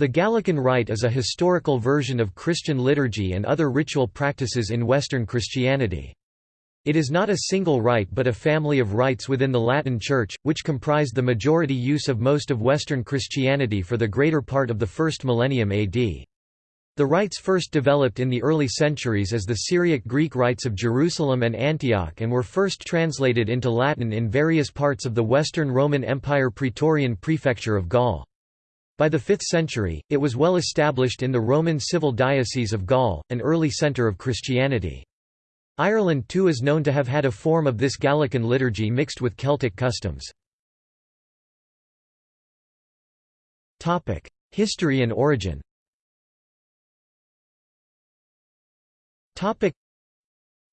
The Gallican Rite is a historical version of Christian liturgy and other ritual practices in Western Christianity. It is not a single rite but a family of rites within the Latin Church, which comprised the majority use of most of Western Christianity for the greater part of the first millennium AD. The rites first developed in the early centuries as the Syriac Greek rites of Jerusalem and Antioch and were first translated into Latin in various parts of the Western Roman Empire Praetorian Prefecture of Gaul. By the 5th century, it was well established in the Roman civil diocese of Gaul, an early centre of Christianity. Ireland too is known to have had a form of this Gallican liturgy mixed with Celtic customs. History and origin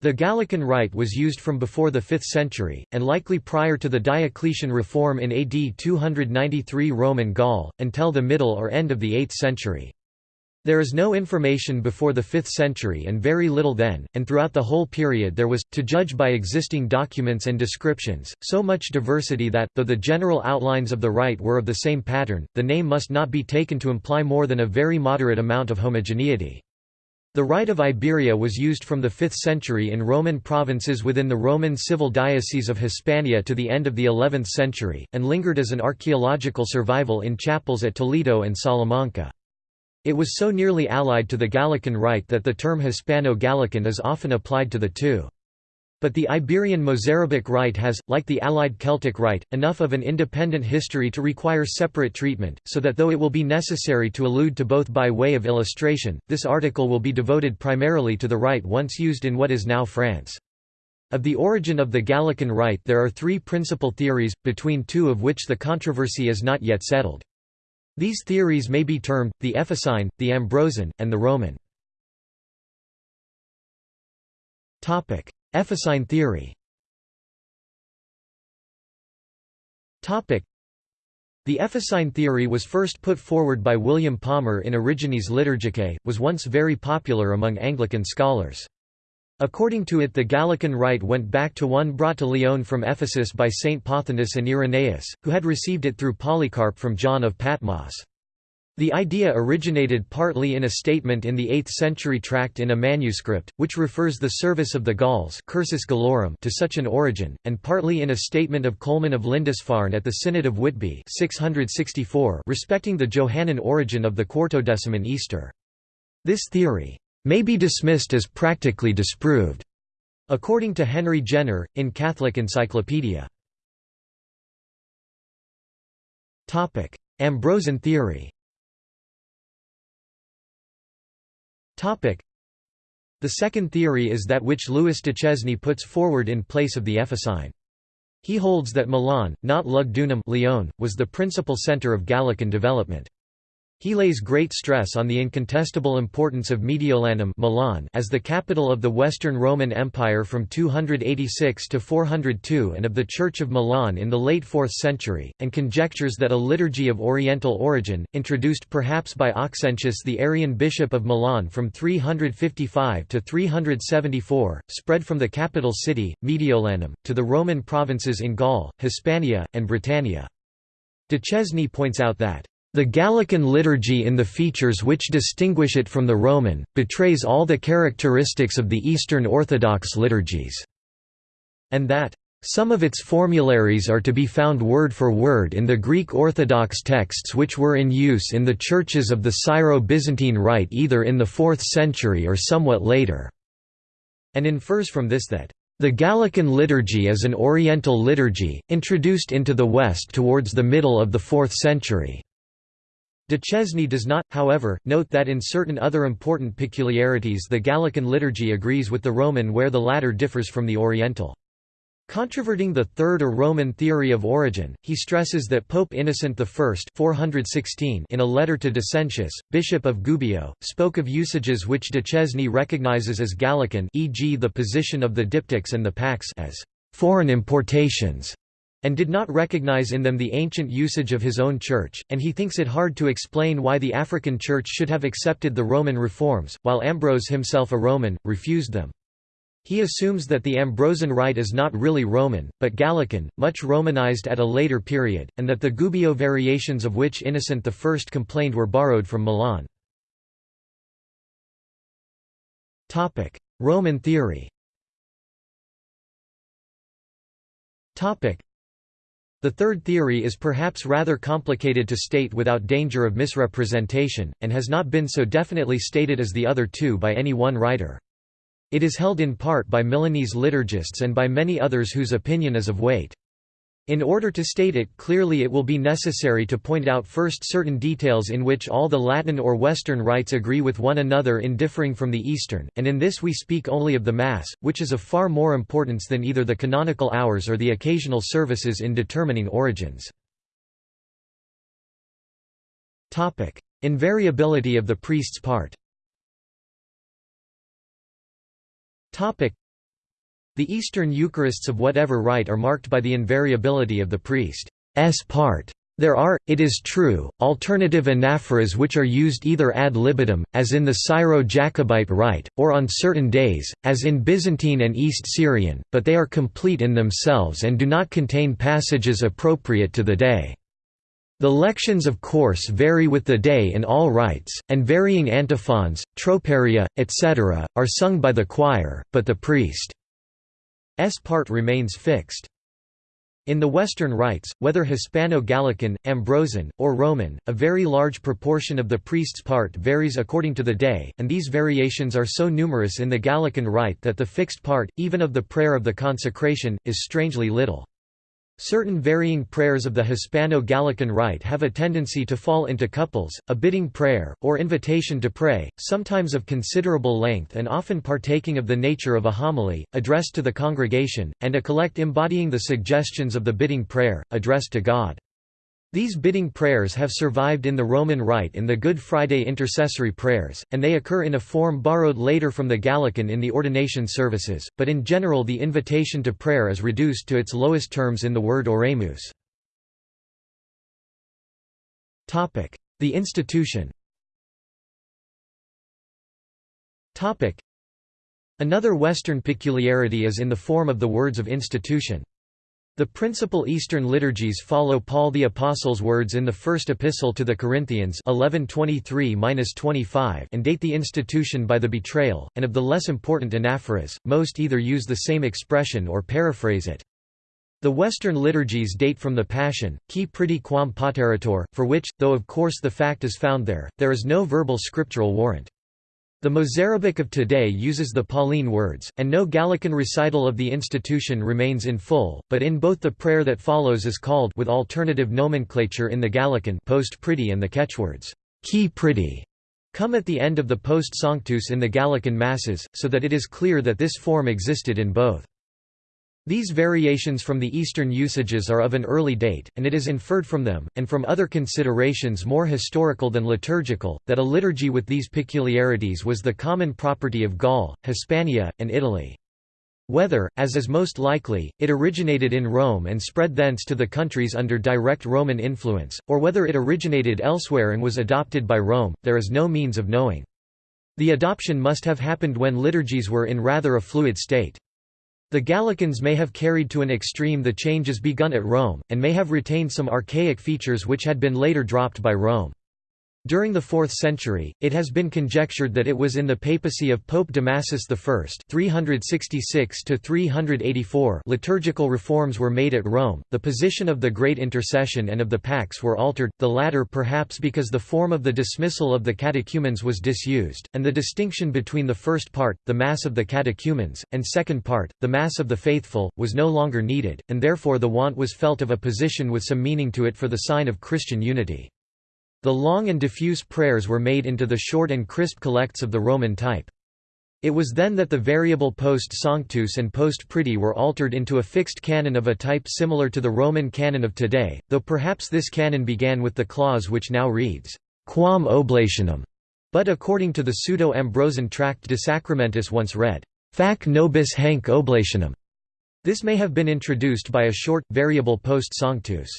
the Gallican Rite was used from before the 5th century, and likely prior to the Diocletian reform in AD 293 Roman Gaul, until the middle or end of the 8th century. There is no information before the 5th century and very little then, and throughout the whole period there was, to judge by existing documents and descriptions, so much diversity that, though the general outlines of the rite were of the same pattern, the name must not be taken to imply more than a very moderate amount of homogeneity. The Rite of Iberia was used from the 5th century in Roman provinces within the Roman civil diocese of Hispania to the end of the 11th century, and lingered as an archaeological survival in chapels at Toledo and Salamanca. It was so nearly allied to the Gallican Rite that the term Hispano-Gallican is often applied to the two. But the Iberian Mozarabic rite has, like the Allied Celtic rite, enough of an independent history to require separate treatment, so that though it will be necessary to allude to both by way of illustration, this article will be devoted primarily to the rite once used in what is now France. Of the origin of the Gallican rite there are three principal theories, between two of which the controversy is not yet settled. These theories may be termed, the Ephesine, the Ambrosian, and the Roman. Ephesine theory The Ephesine theory was first put forward by William Palmer in Origines Liturgicae, was once very popular among Anglican scholars. According to it the Gallican rite went back to one brought to Lyon from Ephesus by Saint Pothinus and Irenaeus, who had received it through Polycarp from John of Patmos. The idea originated partly in a statement in the 8th-century tract in a manuscript, which refers the service of the Gauls Cursus to such an origin, and partly in a statement of Colman of Lindisfarne at the Synod of Whitby 664 respecting the Johannine origin of the Quartodeciman Easter. This theory may be dismissed as practically disproved, according to Henry Jenner, in Catholic Encyclopedia. Ambrosian theory The second theory is that which Louis de Duchesne puts forward in place of the Ephesine. He holds that Milan, not Lugdunum Lyon, was the principal centre of Gallican development. He lays great stress on the incontestable importance of Mediolanum Milan as the capital of the Western Roman Empire from 286 to 402 and of the Church of Milan in the late 4th century, and conjectures that a liturgy of Oriental origin, introduced perhaps by Auxentius the Arian bishop of Milan from 355 to 374, spread from the capital city, Mediolanum, to the Roman provinces in Gaul, Hispania, and Britannia. Duchesne points out that the Gallican liturgy in the features which distinguish it from the Roman, betrays all the characteristics of the Eastern Orthodox liturgies, and that some of its formularies are to be found word for word in the Greek Orthodox texts which were in use in the churches of the Syro-Byzantine Rite either in the 4th century or somewhat later", and infers from this that the Gallican liturgy is an Oriental liturgy, introduced into the West towards the middle of the 4th century. Duchesne does not, however, note that in certain other important peculiarities the Gallican liturgy agrees with the Roman where the latter differs from the Oriental. Controverting the Third or Roman theory of origin, he stresses that Pope Innocent I 416 in a letter to Decentius, Bishop of Gubbio, spoke of usages which Duchesne recognizes as Gallican e.g. the position of the diptychs and the pax as foreign importations and did not recognize in them the ancient usage of his own church, and he thinks it hard to explain why the African church should have accepted the Roman reforms, while Ambrose himself a Roman, refused them. He assumes that the Ambrosian rite is not really Roman, but Gallican, much Romanized at a later period, and that the Gubbio variations of which Innocent I complained were borrowed from Milan. Roman theory the third theory is perhaps rather complicated to state without danger of misrepresentation, and has not been so definitely stated as the other two by any one writer. It is held in part by Milanese liturgists and by many others whose opinion is of weight. In order to state it clearly it will be necessary to point out first certain details in which all the Latin or Western rites agree with one another in differing from the Eastern, and in this we speak only of the Mass, which is of far more importance than either the canonical hours or the occasional services in determining origins. Invariability of the priest's part the Eastern Eucharists of whatever rite are marked by the invariability of the priest's part. There are, it is true, alternative anaphoras which are used either ad libitum, as in the Syro-Jacobite rite, or on certain days, as in Byzantine and East Syrian, but they are complete in themselves and do not contain passages appropriate to the day. The lections of course vary with the day in all rites, and varying antiphons, troparia, etc., are sung by the choir, but the priest's part remains fixed. In the Western rites, whether Hispano-Gallican, Ambrosian, or Roman, a very large proportion of the priest's part varies according to the day, and these variations are so numerous in the Gallican rite that the fixed part, even of the prayer of the consecration, is strangely little. Certain varying prayers of the Hispano-Gallican rite have a tendency to fall into couples, a bidding prayer, or invitation to pray, sometimes of considerable length and often partaking of the nature of a homily, addressed to the congregation, and a collect embodying the suggestions of the bidding prayer, addressed to God. These bidding prayers have survived in the Roman Rite in the Good Friday intercessory prayers, and they occur in a form borrowed later from the Gallican in the ordination services, but in general the invitation to prayer is reduced to its lowest terms in the word oremus. The institution Another Western peculiarity is in the form of the words of institution. The principal Eastern liturgies follow Paul the Apostle's words in the First Epistle to the Corinthians 11:23-25 and date the institution by the betrayal, and of the less important anaphoras, most either use the same expression or paraphrase it. The Western liturgies date from the Passion, qui pridie quam paterator, for which, though of course the fact is found there, there is no verbal scriptural warrant. The Mozarabic of today uses the Pauline words, and no Gallican recital of the institution remains in full, but in both the prayer that follows is called with alternative nomenclature in the Gallican post pridie and the catchwords, qui pridie, come at the end of the post sanctus in the Gallican masses, so that it is clear that this form existed in both. These variations from the Eastern usages are of an early date, and it is inferred from them, and from other considerations more historical than liturgical, that a liturgy with these peculiarities was the common property of Gaul, Hispania, and Italy. Whether, as is most likely, it originated in Rome and spread thence to the countries under direct Roman influence, or whether it originated elsewhere and was adopted by Rome, there is no means of knowing. The adoption must have happened when liturgies were in rather a fluid state. The Gallicans may have carried to an extreme the changes begun at Rome, and may have retained some archaic features which had been later dropped by Rome. During the 4th century, it has been conjectured that it was in the papacy of Pope Damasus I 366 liturgical reforms were made at Rome, the position of the Great Intercession and of the Pax were altered, the latter perhaps because the form of the dismissal of the catechumens was disused, and the distinction between the first part, the Mass of the catechumens, and second part, the Mass of the faithful, was no longer needed, and therefore the want was felt of a position with some meaning to it for the sign of Christian unity. The long and diffuse prayers were made into the short and crisp collects of the Roman type. It was then that the variable post sanctus and post pridie were altered into a fixed canon of a type similar to the Roman canon of today, though perhaps this canon began with the clause which now reads, Quam oblationem, but according to the pseudo-Ambrosian tract De Sacramentis once read, Fac nobis hanc oblationem. This may have been introduced by a short, variable post sanctus.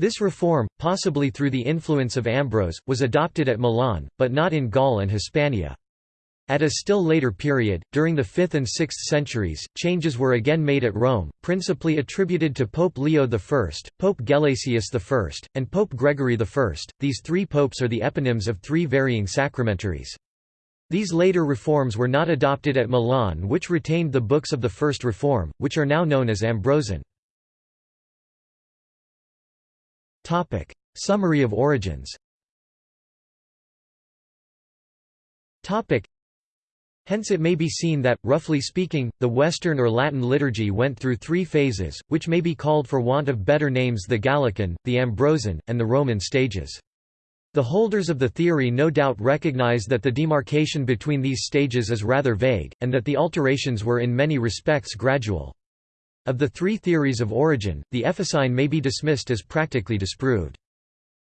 This reform, possibly through the influence of Ambrose, was adopted at Milan, but not in Gaul and Hispania. At a still later period, during the 5th and 6th centuries, changes were again made at Rome, principally attributed to Pope Leo I, Pope Gelasius I, and Pope Gregory I. These three popes are the eponyms of three varying sacramentaries. These later reforms were not adopted at Milan which retained the books of the First Reform, which are now known as Ambrosian. Summary of origins Topic: Hence it may be seen that, roughly speaking, the Western or Latin liturgy went through three phases, which may be called for want of better names the Gallican, the Ambrosian, and the Roman stages. The holders of the theory no doubt recognize that the demarcation between these stages is rather vague, and that the alterations were in many respects gradual. Of the three theories of origin, the Ephesine may be dismissed as practically disproved.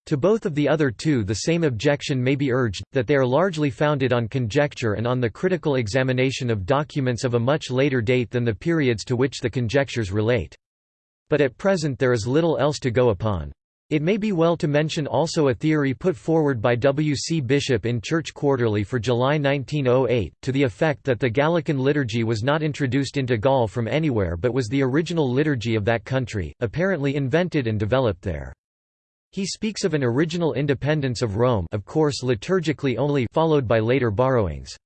To both of the other two the same objection may be urged, that they are largely founded on conjecture and on the critical examination of documents of a much later date than the periods to which the conjectures relate. But at present there is little else to go upon. It may be well to mention also a theory put forward by W. C. Bishop in Church Quarterly for July 1908, to the effect that the Gallican liturgy was not introduced into Gaul from anywhere but was the original liturgy of that country, apparently invented and developed there. He speaks of an original independence of Rome of course liturgically only followed by later borrowings.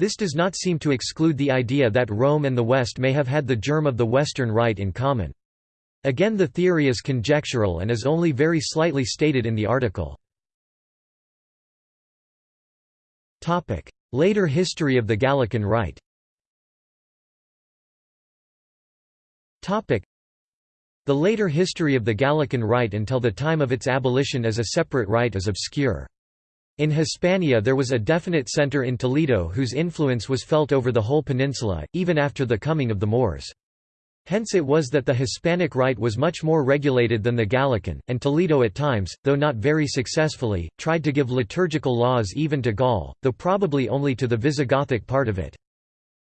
This does not seem to exclude the idea that Rome and the West may have had the germ of the Western Rite in common. Again the theory is conjectural and is only very slightly stated in the article. Later history of the Gallican Rite the later history of the Gallican Rite until the time of its abolition as a separate rite is obscure. In Hispania there was a definite centre in Toledo whose influence was felt over the whole peninsula, even after the coming of the Moors. Hence it was that the Hispanic rite was much more regulated than the Gallican, and Toledo at times, though not very successfully, tried to give liturgical laws even to Gaul, though probably only to the Visigothic part of it.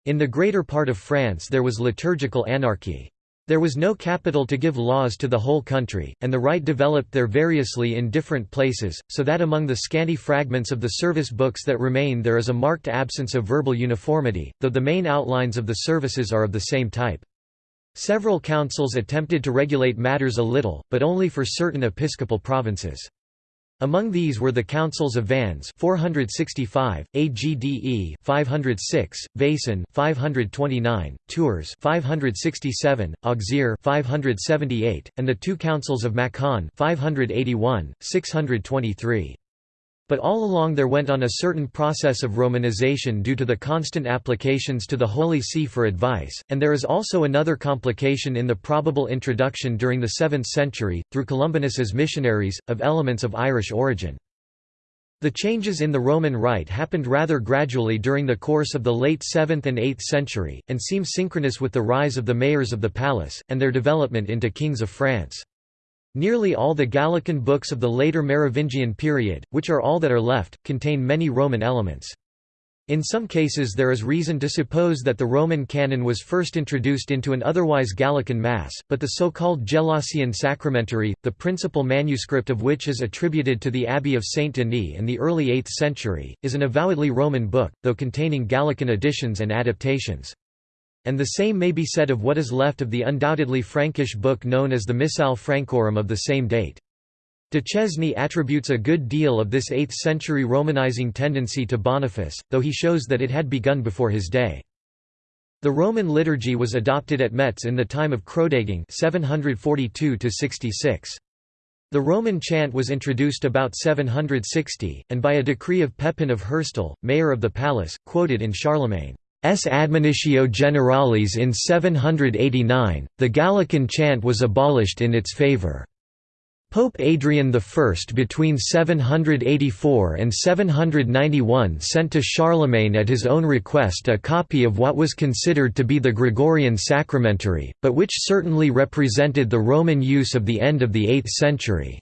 In the greater part of France there was liturgical anarchy. There was no capital to give laws to the whole country, and the rite developed there variously in different places, so that among the scanty fragments of the service books that remain there is a marked absence of verbal uniformity, though the main outlines of the services are of the same type. Several councils attempted to regulate matters a little, but only for certain episcopal provinces. Among these were the councils of Vannes 465, Agde 506, Vaison 529, Tours 567, Auxerre 578, and the two councils of Macon 581, 623. But all along there went on a certain process of Romanization due to the constant applications to the Holy See for advice, and there is also another complication in the probable introduction during the 7th century, through Columbanus's missionaries, of elements of Irish origin. The changes in the Roman Rite happened rather gradually during the course of the late 7th and 8th century, and seem synchronous with the rise of the mayors of the palace, and their development into kings of France. Nearly all the Gallican books of the later Merovingian period, which are all that are left, contain many Roman elements. In some cases there is reason to suppose that the Roman canon was first introduced into an otherwise Gallican Mass, but the so-called Gelasian Sacramentary, the principal manuscript of which is attributed to the Abbey of Saint Denis in the early 8th century, is an avowedly Roman book, though containing Gallican additions and adaptations. And the same may be said of what is left of the undoubtedly Frankish book known as the Missal Francorum of the same date. Duchesne attributes a good deal of this 8th-century Romanizing tendency to Boniface, though he shows that it had begun before his day. The Roman liturgy was adopted at Metz in the time of Chrodegang 742 -66. The Roman chant was introduced about 760, and by a decree of Pepin of Herstal, mayor of the palace, quoted in Charlemagne. S. Admonitio Generalis in 789, the Gallican chant was abolished in its favour. Pope Adrian I between 784 and 791 sent to Charlemagne at his own request a copy of what was considered to be the Gregorian sacramentary, but which certainly represented the Roman use of the end of the 8th century.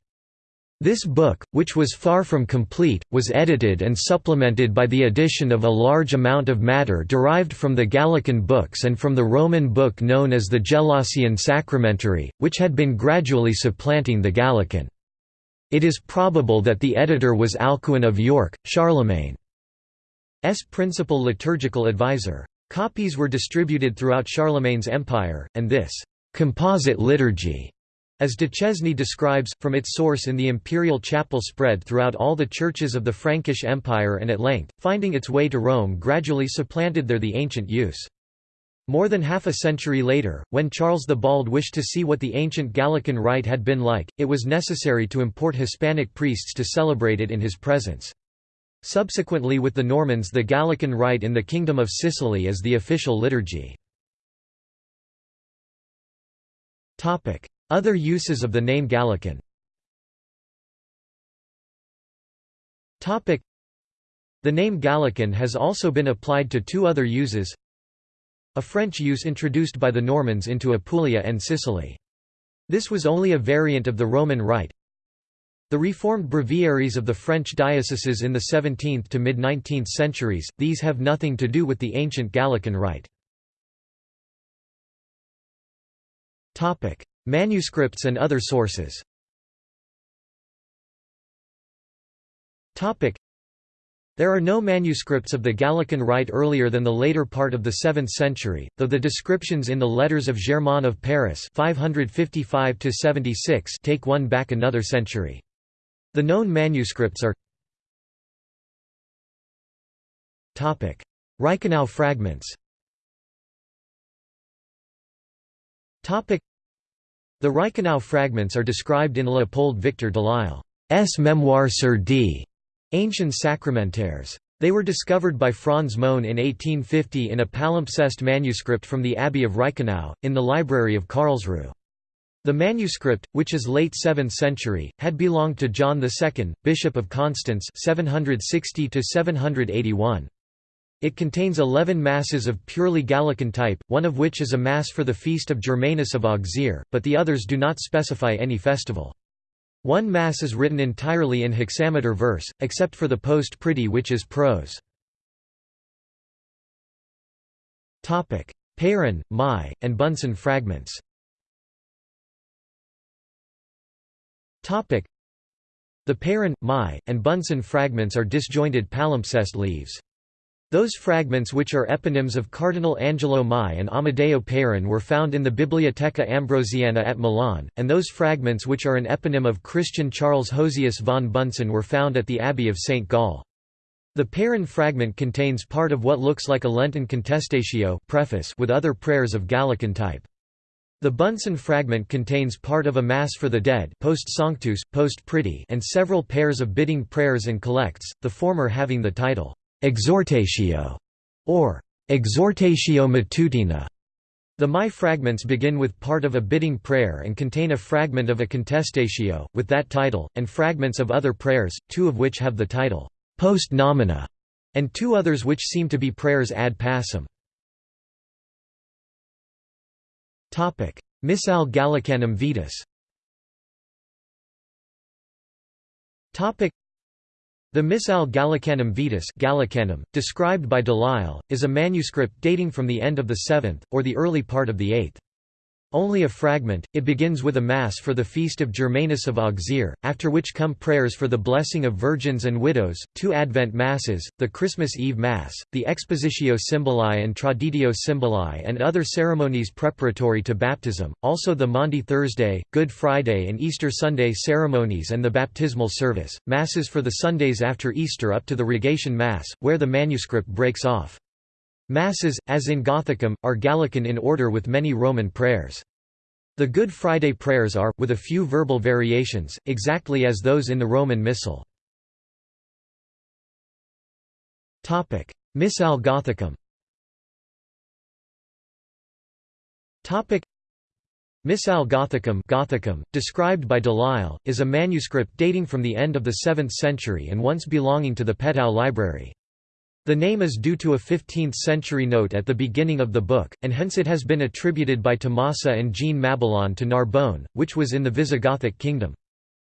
This book, which was far from complete, was edited and supplemented by the addition of a large amount of matter derived from the Gallican books and from the Roman book known as the Gelasian Sacramentary, which had been gradually supplanting the Gallican. It is probable that the editor was Alcuin of York, Charlemagne. principal liturgical advisor. Copies were distributed throughout Charlemagne's empire, and this «composite liturgy» as Duchesne describes, from its source in the imperial chapel spread throughout all the churches of the Frankish Empire and at length, finding its way to Rome gradually supplanted there the ancient use. More than half a century later, when Charles the Bald wished to see what the ancient Gallican rite had been like, it was necessary to import Hispanic priests to celebrate it in his presence. Subsequently with the Normans the Gallican rite in the Kingdom of Sicily is the official liturgy. Other uses of the name Gallican The name Gallican has also been applied to two other uses a French use introduced by the Normans into Apulia and Sicily. This was only a variant of the Roman Rite. The reformed breviaries of the French dioceses in the 17th to mid-19th centuries, these have nothing to do with the ancient Gallican Rite. Manuscripts and other sources. There are no manuscripts of the Gallican Rite earlier than the later part of the 7th century, though the descriptions in the Letters of Germain of Paris 555 take one back another century. The known manuscripts are Reichenau fragments The Reichenau fragments are described in Léopold Victor Delisle's Memoire sur d. Anciens Sacramentaires. They were discovered by Franz Mone in 1850 in a palimpsest manuscript from the Abbey of Reichenau, in the library of Karlsruhe. The manuscript, which is late 7th century, had belonged to John II, Bishop of Constance 760 It contains eleven masses of purely Gallican type, one of which is a mass for the feast of Germanus of Auxerre, but the others do not specify any festival. One Mass is written entirely in hexameter verse, except for the post pretty which is prose. Peyron, Mai, and Bunsen fragments The Peyron, Mai, and Bunsen fragments are disjointed palimpsest leaves. Those fragments which are eponyms of Cardinal Angelo Mai and Amadeo Peyron were found in the Bibliotheca Ambrosiana at Milan, and those fragments which are an eponym of Christian Charles Hosius von Bunsen were found at the Abbey of St. Gall. The Peyron fragment contains part of what looks like a Lenten contestatio preface with other prayers of Gallican type. The Bunsen fragment contains part of a Mass for the Dead post Sanctus, post Pretty and several pairs of bidding prayers and collects, the former having the title, Exhortatio, or Exhortatio Matutina. The Mai fragments begin with part of a bidding prayer and contain a fragment of a contestatio, with that title, and fragments of other prayers, two of which have the title, Post Nomina, and two others which seem to be prayers ad pacem. Missal Gallicanum Vetus the Missal Gallicanum Vetus Gallicanum, described by Delisle, is a manuscript dating from the end of the 7th, or the early part of the 8th. Only a fragment, it begins with a Mass for the feast of Germanus of Auxerre, after which come prayers for the blessing of virgins and widows, two Advent Masses, the Christmas Eve Mass, the Expositio Symboli and Traditio Symboli and other ceremonies preparatory to baptism, also the Maundy Thursday, Good Friday and Easter Sunday ceremonies and the baptismal service, Masses for the Sundays after Easter up to the Rogation Mass, where the manuscript breaks off. Masses, as in Gothicum, are Gallican in order with many Roman prayers. The Good Friday prayers are, with a few verbal variations, exactly as those in the Roman Missal. Missale Gothicum Missal Gothicum, Gothicum described by Delisle, is a manuscript dating from the end of the 7th century and once belonging to the Petau Library. The name is due to a 15th-century note at the beginning of the book, and hence it has been attributed by Tommasi and Jean Mabillon to Narbonne, which was in the Visigothic kingdom.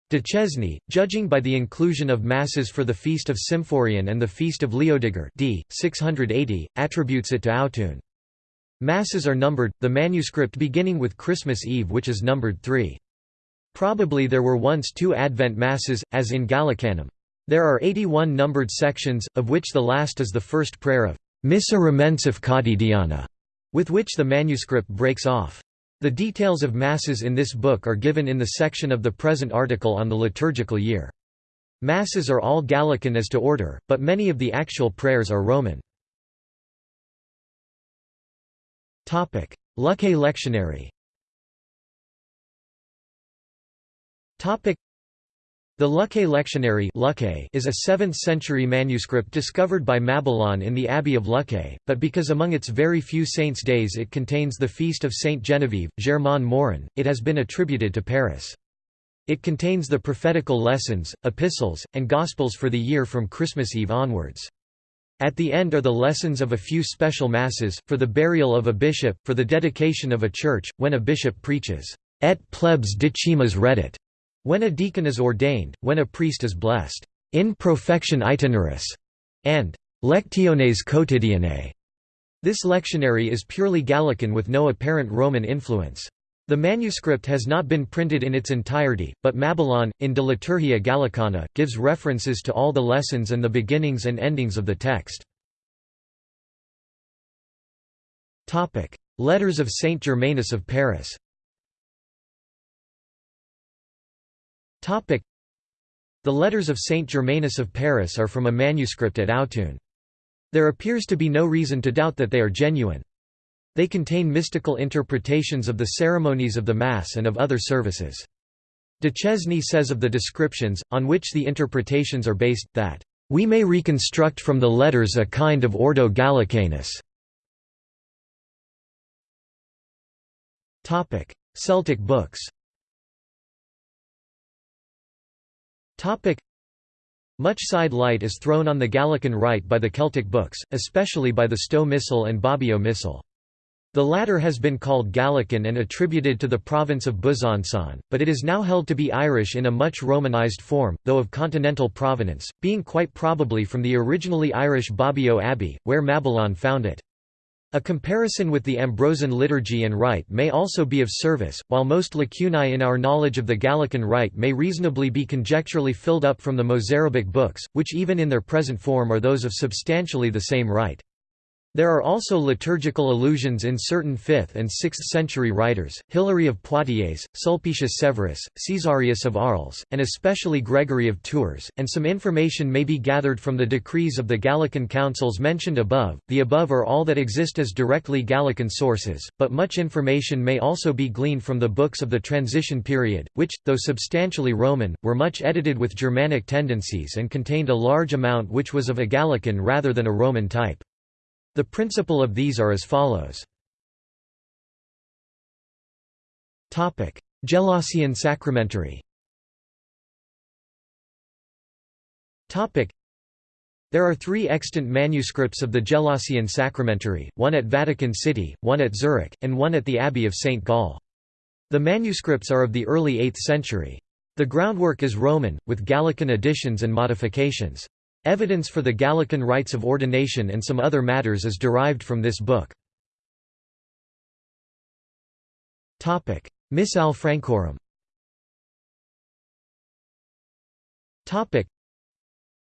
De Duchesne, judging by the inclusion of masses for the feast of Symphorian and the feast of Leodiger d. 680, attributes it to Autun. Masses are numbered, the manuscript beginning with Christmas Eve which is numbered 3. Probably there were once two Advent Masses, as in Gallicanum. There are 81 numbered sections, of which the last is the first prayer of Missa Remensif Quotidiana, with which the manuscript breaks off. The details of Masses in this book are given in the section of the present article on the liturgical year. Masses are all Gallican as to order, but many of the actual prayers are Roman. Luccae lectionary the Luccae lectionary is a 7th-century manuscript discovered by Mabillon in the Abbey of Luccae, but because among its very few saints' days it contains the feast of Saint Genevieve, Germain Morin, it has been attributed to Paris. It contains the prophetical lessons, epistles, and gospels for the year from Christmas Eve onwards. At the end are the lessons of a few special masses, for the burial of a bishop, for the dedication of a church, when a bishop preaches, et plebs dicimus reddit, when a deacon is ordained, when a priest is blessed, in profection itineris, and lectiones quotidianae. This lectionary is purely Gallican with no apparent Roman influence. The manuscript has not been printed in its entirety, but Mabillon, in De Liturgia Gallicana, gives references to all the lessons and the beginnings and endings of the text. Letters of Saint Germanus of Paris The letters of Saint Germanus of Paris are from a manuscript at Autun. There appears to be no reason to doubt that they are genuine. They contain mystical interpretations of the ceremonies of the Mass and of other services. Duchesne says of the descriptions, on which the interpretations are based, that, "...we may reconstruct from the letters a kind of Ordo Gallicanus." Celtic books Much side light is thrown on the Gallican rite by the Celtic books, especially by the Stowe Missal and Bobbio Missal. The latter has been called Gallican and attributed to the province of Besançon, but it is now held to be Irish in a much Romanized form, though of continental provenance, being quite probably from the originally Irish Bobbio Abbey, where Mabillon found it. A comparison with the Ambrosian liturgy and rite may also be of service, while most lacunae in our knowledge of the Gallican rite may reasonably be conjecturally filled up from the Mozarabic books, which even in their present form are those of substantially the same rite. There are also liturgical allusions in certain 5th and 6th century writers, Hilary of Poitiers, Sulpicius Severus, Caesarius of Arles, and especially Gregory of Tours, and some information may be gathered from the decrees of the Gallican councils mentioned above. The above are all that exist as directly Gallican sources, but much information may also be gleaned from the books of the transition period, which, though substantially Roman, were much edited with Germanic tendencies and contained a large amount which was of a Gallican rather than a Roman type. The principle of these are as follows. Gelasian sacramentary there are three extant manuscripts of the Gelasian Sacramentary, one at Vatican City, one at Zurich, and one at the Abbey of St. Gall. The manuscripts are of the early 8th century. The groundwork is Roman, with Gallican additions and modifications. Evidence for the Gallican rites of ordination and some other matters is derived from this book. Missale Francorum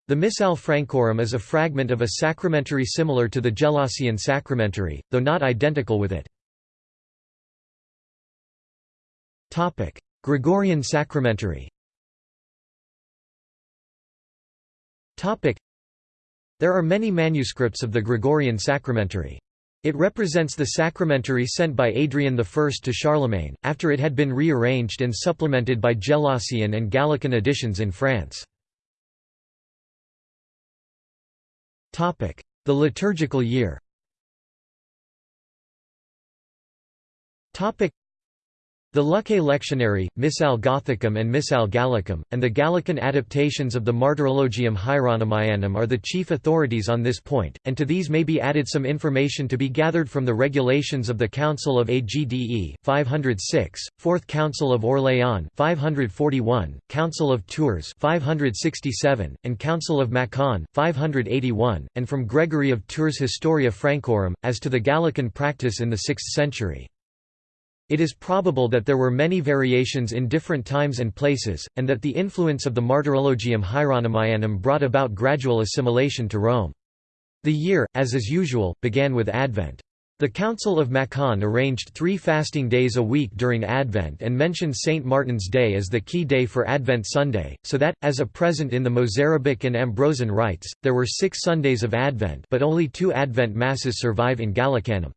The Missal Francorum is a fragment of a sacramentary similar to the Gelasian sacramentary, though not identical with it. Gregorian sacramentary There are many manuscripts of the Gregorian sacramentary. It represents the sacramentary sent by Adrian I to Charlemagne, after it had been rearranged and supplemented by Gelasian and Gallican editions in France. The liturgical year the Luccae Lectionary, Missale Gothicum and Missal Gallicum, and the Gallican adaptations of the Martyrologium Hieronymianum are the chief authorities on this point, and to these may be added some information to be gathered from the regulations of the Council of Agde 506, Fourth Council of Orléans 541, Council of Tours 567, and Council of Macon 581, and from Gregory of Tours Historia Francorum, as to the Gallican practice in the 6th century. It is probable that there were many variations in different times and places, and that the influence of the Martyrologium Hieronymianum brought about gradual assimilation to Rome. The year, as is usual, began with Advent. The Council of Macon arranged three fasting days a week during Advent and mentioned St. Martin's Day as the key day for Advent Sunday, so that, as a present in the Mozarabic and Ambrosian rites, there were six Sundays of Advent but only two Advent Masses survive in Gallicanum.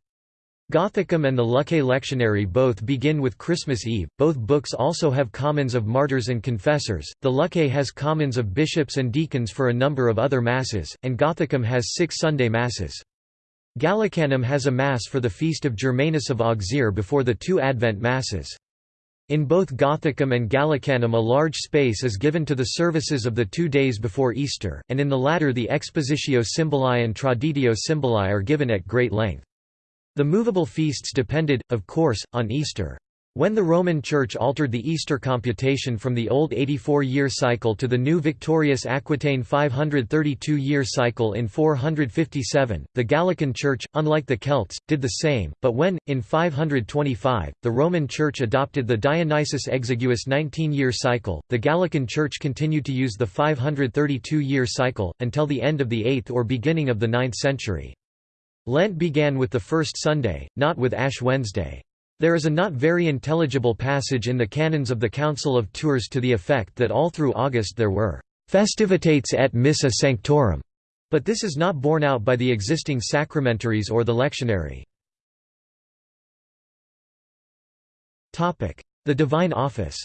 Gothicum and the Luccae Lectionary both begin with Christmas Eve. Both books also have commons of martyrs and confessors. The Luccae has commons of bishops and deacons for a number of other masses, and Gothicum has six Sunday masses. Gallicanum has a mass for the feast of Germanus of Auxerre before the two Advent masses. In both Gothicum and Gallicanum a large space is given to the services of the two days before Easter, and in the latter the Expositio Symboli and Traditio Symboli are given at great length. The movable feasts depended, of course, on Easter. When the Roman Church altered the Easter computation from the old 84-year cycle to the new Victorius Aquitaine 532-year cycle in 457, the Gallican Church, unlike the Celts, did the same, but when, in 525, the Roman Church adopted the Dionysius Exiguus 19-year cycle, the Gallican Church continued to use the 532-year cycle, until the end of the 8th or beginning of the 9th century. Lent began with the first Sunday, not with Ash Wednesday. There is a not very intelligible passage in the canons of the Council of Tours to the effect that all through August there were festivitates et missa sanctorum, but this is not borne out by the existing sacramentaries or the lectionary. The Divine Office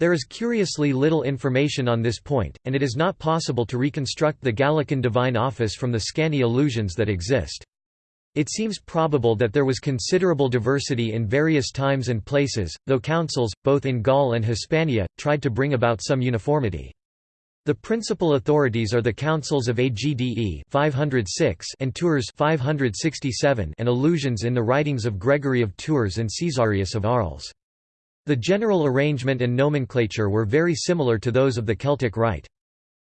there is curiously little information on this point, and it is not possible to reconstruct the Gallican divine office from the scanty allusions that exist. It seems probable that there was considerable diversity in various times and places, though councils, both in Gaul and Hispania, tried to bring about some uniformity. The principal authorities are the councils of Agde 506 and Tours 567 and allusions in the writings of Gregory of Tours and Caesarius of Arles. The general arrangement and nomenclature were very similar to those of the Celtic Rite.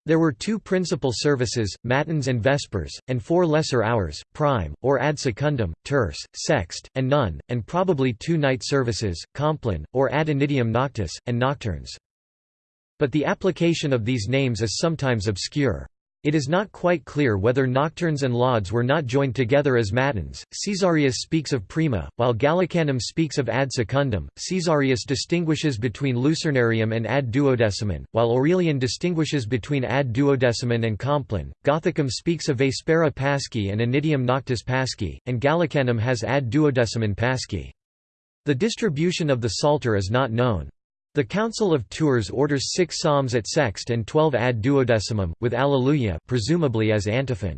There were two principal services, Matins and Vespers, and four lesser hours, prime, or ad secundum, terce, sext, and none, and probably two night services, compline, or ad initium noctis, and nocturnes. But the application of these names is sometimes obscure. It is not quite clear whether nocturnes and lauds were not joined together as matins. Caesarius speaks of prima, while Gallicanum speaks of ad secundum. Caesarius distinguishes between lucernarium and ad duodecimum, while Aurelian distinguishes between ad duodecimum and compline. Gothicum speaks of vespera pasci and anitium noctis pasci, and Gallicanum has ad duodecimum pasci. The distribution of the psalter is not known. The Council of Tours orders six psalms at sext and twelve ad duodecimum, with Alleluia presumably as antiphon.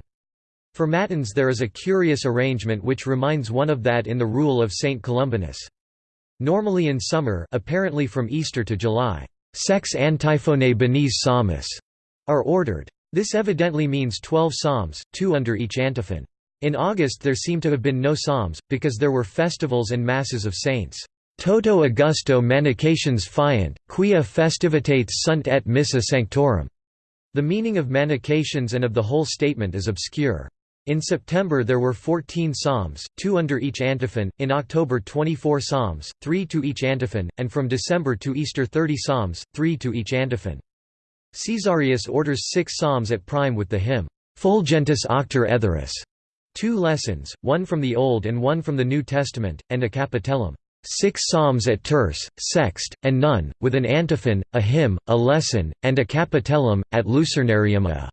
For Matins there is a curious arrangement which reminds one of that in the Rule of St. Columbanus. Normally in summer apparently from Easter to July, sex antiphone benes psalmus are ordered. This evidently means twelve psalms, two under each antiphon. In August there seem to have been no psalms, because there were festivals and masses of saints. Toto Augusto Manications fiant, quia festivitates sunt et missa sanctorum. The meaning of manications and of the whole statement is obscure. In September there were 14 psalms, two under each antiphon, in October 24 psalms, three to each antiphon, and from December to Easter 30 psalms, three to each antiphon. Caesarius orders six psalms at prime with the hymn, Fulgentus auctor Etheris, two lessons, one from the Old and one from the New Testament, and a capitellum six psalms at terce, sext, and none, with an antiphon, a hymn, a lesson, and a capitellum, at lucernarium a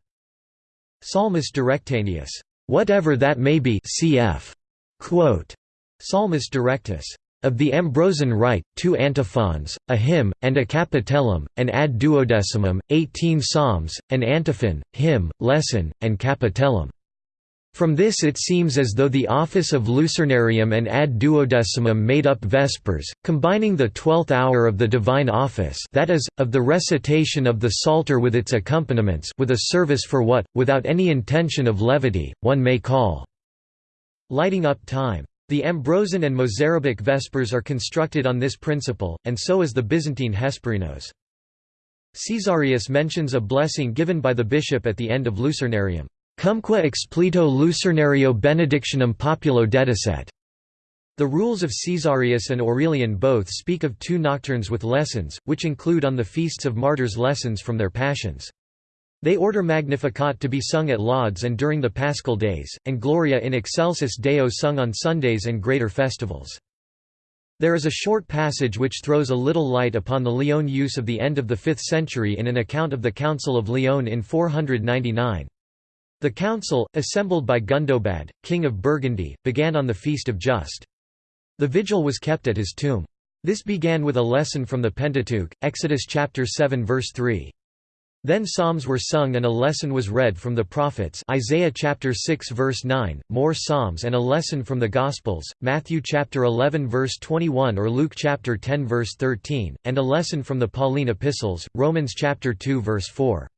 Psalmus Directaneus. Whatever that may be cf. Quote, Psalmus Directus. Of the Ambrosian Rite, two antiphons, a hymn, and a capitellum, an ad duodecimum, eighteen psalms, an antiphon, hymn, lesson, and capitellum. From this it seems as though the office of lucernarium and ad duodecimum made up Vespers, combining the twelfth hour of the divine office that is, of the recitation of the Psalter with its accompaniments with a service for what, without any intention of levity, one may call lighting up time. The Ambrosian and Mozarabic Vespers are constructed on this principle, and so is the Byzantine Hesperinos. Caesarius mentions a blessing given by the bishop at the end of Lucernarium. Cumque explito Lucernario benedictionum populo dedicet. The rules of Caesarius and Aurelian both speak of two nocturnes with lessons, which include on the feasts of martyrs lessons from their passions. They order Magnificat to be sung at Lauds and during the Paschal days, and Gloria in excelsis Deo sung on Sundays and greater festivals. There is a short passage which throws a little light upon the Lyon use of the end of the 5th century in an account of the Council of Lyon in 499. The council, assembled by Gundobad, king of Burgundy, began on the feast of Just. The vigil was kept at his tomb. This began with a lesson from the Pentateuch, Exodus chapter 7 verse 3. Then psalms were sung and a lesson was read from the prophets Isaiah chapter 6 verse 9, more psalms and a lesson from the Gospels, Matthew chapter 11 verse 21 or Luke chapter 10 verse 13, and a lesson from the Pauline epistles, Romans chapter 2 verse 4.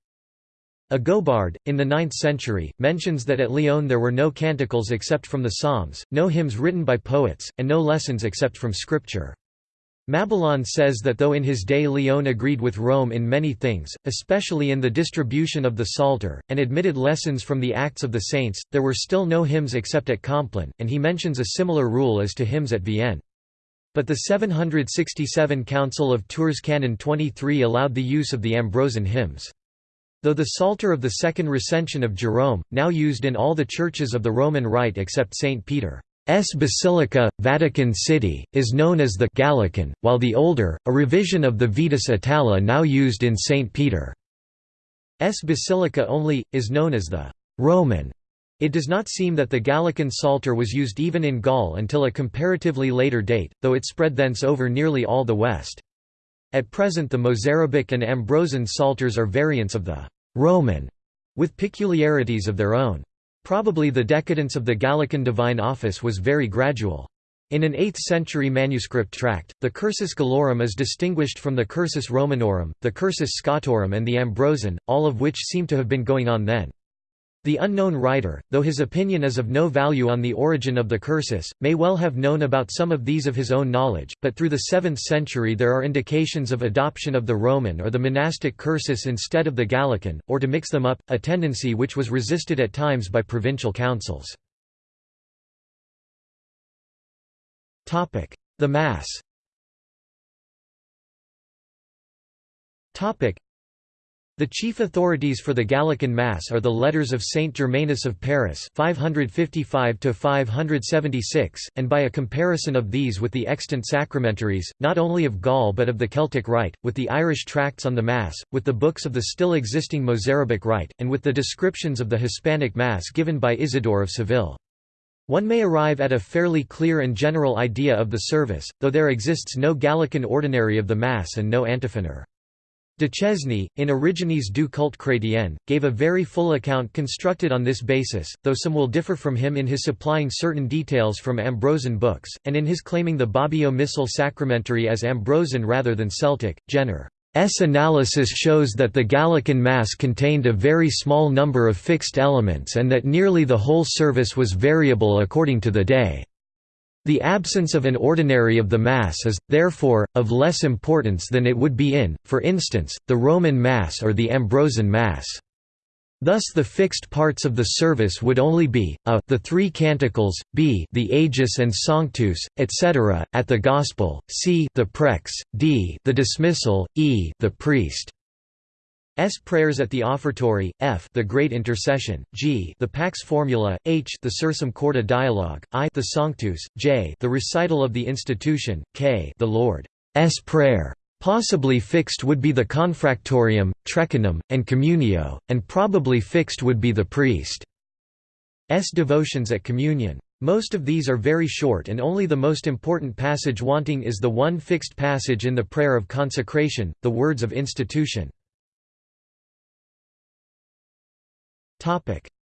Agobard, in the 9th century, mentions that at Lyon there were no canticles except from the Psalms, no hymns written by poets, and no lessons except from Scripture. Mabillon says that though in his day Lyon agreed with Rome in many things, especially in the distribution of the Psalter, and admitted lessons from the Acts of the Saints, there were still no hymns except at Compline, and he mentions a similar rule as to hymns at Vienne. But the 767 Council of Tours Canon 23 allowed the use of the Ambrosian hymns. Though the Psalter of the Second Recension of Jerome, now used in all the churches of the Roman Rite except St. Peter's Basilica, Vatican City, is known as the Gallican, while the older, a revision of the Vetus Itala now used in St. Peter's Basilica only, is known as the Roman. It does not seem that the Gallican Psalter was used even in Gaul until a comparatively later date, though it spread thence over nearly all the West. At present the Mozarabic and Ambrosian Psalters are variants of the Roman, with peculiarities of their own. Probably the decadence of the Gallican divine office was very gradual. In an 8th-century manuscript tract, the Cursus Gallorum is distinguished from the Cursus Romanorum, the Cursus Scotorum and the Ambrosian, all of which seem to have been going on then. The unknown writer, though his opinion is of no value on the origin of the cursus, may well have known about some of these of his own knowledge, but through the 7th century there are indications of adoption of the Roman or the monastic cursus instead of the Gallican, or to mix them up, a tendency which was resisted at times by provincial councils. The Mass the chief authorities for the Gallican Mass are the Letters of Saint Germanus of Paris 555 and by a comparison of these with the extant sacramentaries, not only of Gaul but of the Celtic Rite, with the Irish tracts on the Mass, with the books of the still existing Mozarabic Rite, and with the descriptions of the Hispanic Mass given by Isidore of Seville. One may arrive at a fairly clear and general idea of the service, though there exists no Gallican ordinary of the Mass and no antiphoner. Duchesne, in Origines du culte chrétien, gave a very full account constructed on this basis, though some will differ from him in his supplying certain details from Ambrosian books, and in his claiming the Bobbio Missal Sacramentary as Ambrosian rather than Celtic. Jenner's analysis shows that the Gallican Mass contained a very small number of fixed elements and that nearly the whole service was variable according to the day. The absence of an ordinary of the Mass is, therefore, of less importance than it would be in, for instance, the Roman Mass or the Ambrosian Mass. Thus the fixed parts of the service would only be, a the three canticles, b the Aegis and Sanctus, etc., at the Gospel, c the prex, d the dismissal, e the priest. S prayers at the offertory, F the Great Intercession, G the Pax Formula, H the Sursum Corda dialogue, I the Sanctus, J the recital of the institution, K the Lord's Prayer. Possibly fixed would be the Confractorium, Trecanum, and Communio, and probably fixed would be the priest's devotions at communion. Most of these are very short and only the most important passage wanting is the one fixed passage in the prayer of consecration, the words of institution.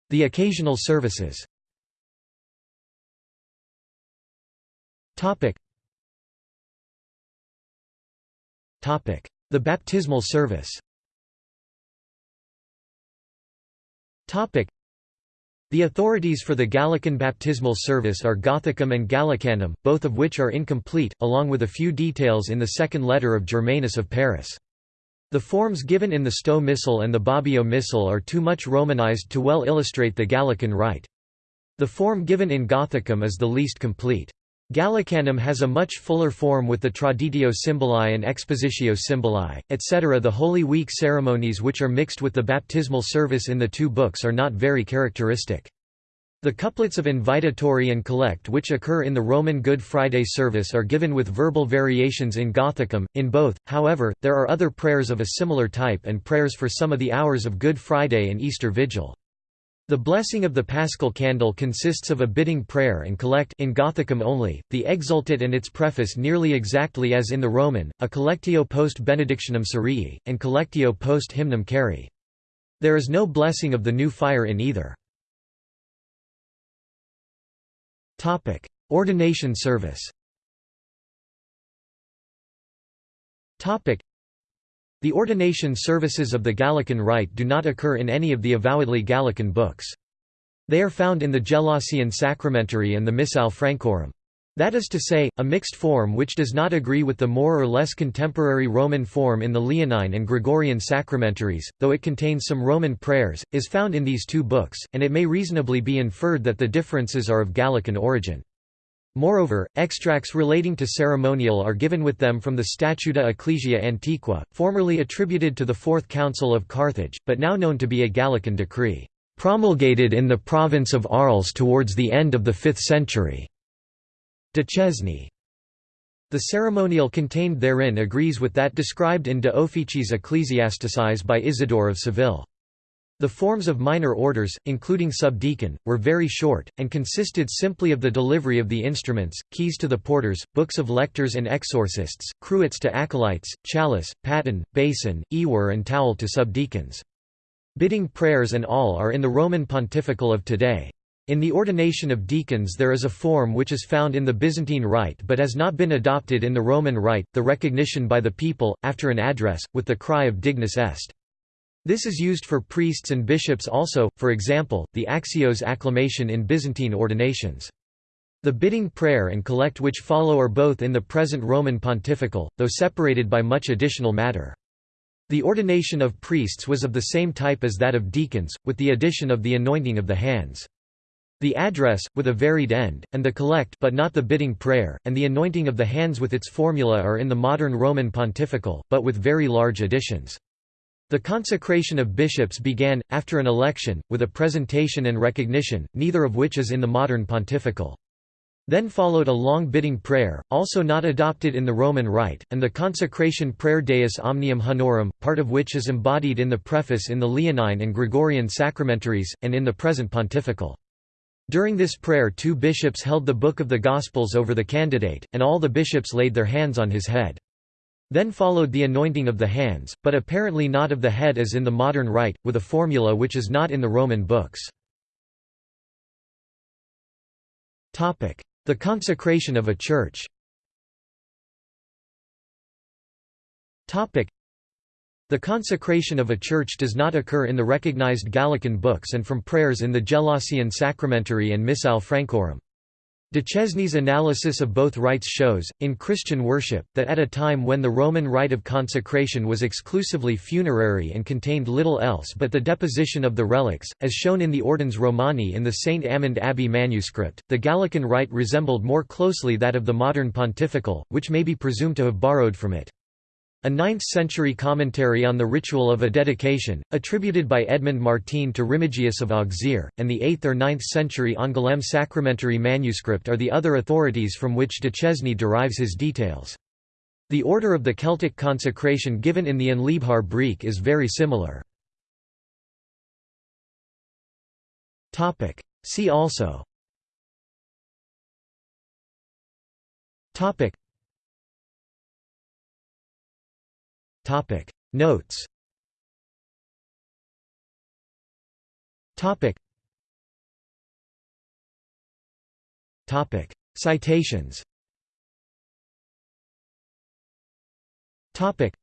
The occasional services. The baptismal service. The authorities for the Gallican baptismal service are Gothicum and Gallicanum, both of which are incomplete, along with a few details in the second letter of Germanus of Paris. The forms given in the Stowe Missal and the Bobbio Missal are too much Romanized to well illustrate the Gallican rite. The form given in Gothicum is the least complete. Gallicanum has a much fuller form with the Traditio Symboli and Expositio Symboli, etc. The Holy Week ceremonies which are mixed with the baptismal service in the two books are not very characteristic. The couplets of invitatory and collect which occur in the Roman Good Friday service are given with verbal variations in Gothicum. In both, however, there are other prayers of a similar type and prayers for some of the hours of Good Friday and Easter Vigil. The blessing of the Paschal candle consists of a bidding prayer and collect in Gothicum only, the Exultet and its preface nearly exactly as in the Roman, a collectio post benedictionem cerei, and collectio post hymnum Carri. There is no blessing of the new fire in either. Topic: Ordination service. Topic: The ordination services of the Gallican Rite do not occur in any of the avowedly Gallican books. They are found in the Gelasian Sacramentary and the Missal Francorum. That is to say, a mixed form which does not agree with the more or less contemporary Roman form in the Leonine and Gregorian sacramentaries, though it contains some Roman prayers, is found in these two books, and it may reasonably be inferred that the differences are of Gallican origin. Moreover, extracts relating to ceremonial are given with them from the Statuta Ecclesia Antiqua, formerly attributed to the Fourth Council of Carthage, but now known to be a Gallican decree, promulgated in the province of Arles towards the end of the 5th century. Duchesne. The ceremonial contained therein agrees with that described in De Officiis Ecclesiasticis by Isidore of Seville. The forms of minor orders, including subdeacon, were very short, and consisted simply of the delivery of the instruments, keys to the porters, books of lectors and exorcists, cruets to acolytes, chalice, paten, basin, ewer and towel to subdeacons. Bidding prayers and all are in the Roman pontifical of today. In the ordination of deacons there is a form which is found in the Byzantine Rite but has not been adopted in the Roman Rite, the recognition by the people, after an address, with the cry of dignus est. This is used for priests and bishops also, for example, the axios acclamation in Byzantine ordinations. The bidding prayer and collect which follow are both in the present Roman pontifical, though separated by much additional matter. The ordination of priests was of the same type as that of deacons, with the addition of the anointing of the hands. The address, with a varied end, and the collect but not the bidding prayer, and the anointing of the hands with its formula are in the modern Roman pontifical, but with very large additions. The consecration of bishops began, after an election, with a presentation and recognition, neither of which is in the modern pontifical. Then followed a long bidding prayer, also not adopted in the Roman Rite, and the consecration prayer Deus Omnium Honorum, part of which is embodied in the preface in the Leonine and Gregorian sacramentaries, and in the present pontifical. During this prayer two bishops held the Book of the Gospels over the candidate, and all the bishops laid their hands on his head. Then followed the anointing of the hands, but apparently not of the head as in the modern rite, with a formula which is not in the Roman books. The consecration of a church the consecration of a church does not occur in the recognized Gallican books and from prayers in the Gelasian Sacramentary and Missal Francorum. Duchesne's analysis of both rites shows, in Christian worship, that at a time when the Roman rite of consecration was exclusively funerary and contained little else but the deposition of the relics, as shown in the Ordines Romani in the St. Amand Abbey manuscript, the Gallican rite resembled more closely that of the modern pontifical, which may be presumed to have borrowed from it. A 9th-century commentary on the ritual of a dedication, attributed by Edmond Martène to Remigius of Auxerre, and the 8th or 9th century Angoulême sacramentary manuscript are the other authorities from which Duchesne derives his details. The order of the Celtic consecration given in the An Leabhar Breac is very similar. See also Topic. Notes. Topic. Topic. Citations. Topic.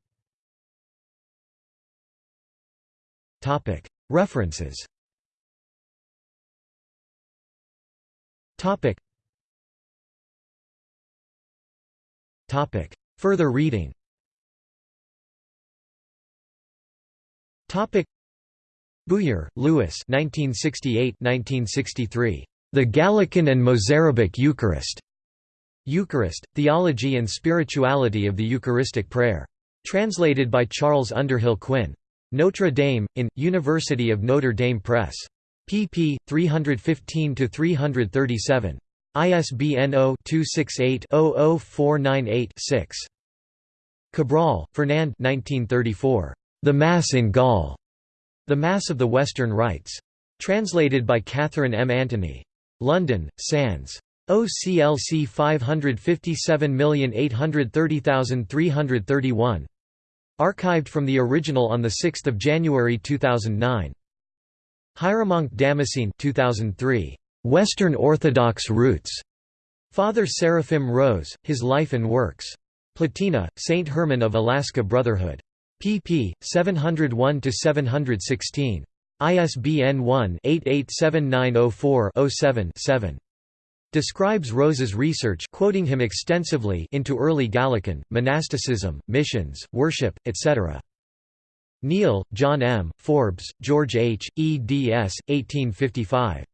Topic. References. Topic. Topic. Further reading Bouyer, Louis 1968–1963. The Gallican and Mozarabic Eucharist. Eucharist, Theology and Spirituality of the Eucharistic Prayer. Translated by Charles Underhill Quinn. Notre Dame, in, University of Notre Dame Press. pp. 315–337. ISBN 0-268-00498-6. Cabrol, Fernand The Mass in Gaul. The Mass of the Western Rites. Translated by Catherine M. Anthony. London, Sands. OCLC 557830331. Archived from the original on 6 January 2009. Hieromonk Damascene 2003. Western Orthodox Roots. Father Seraphim Rose, His Life and Works. Platina, St. Herman of Alaska Brotherhood. Pp. 701–716. ISBN 1-887904-07-7 describes Rose's research quoting him extensively into early Gallican, monasticism, missions, worship, etc. Neale, John M., Forbes, George H., eds. 1855.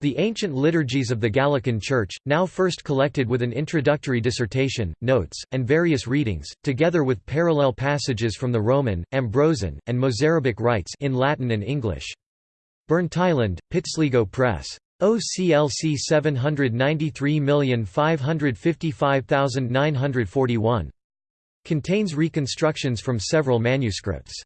The Ancient Liturgies of the Gallican Church, now first collected with an introductory dissertation, notes, and various readings, together with parallel passages from the Roman, Ambrosian, and Mozarabic rites in Latin and English. Burntisland, Pitsligo Press. OCLC 793555941. Contains reconstructions from several manuscripts.